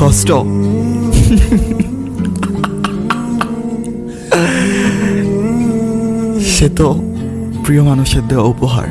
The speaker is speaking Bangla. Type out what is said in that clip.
কষ্ট। সে তো প্রিয় মানুষের দেওয়া উপহার।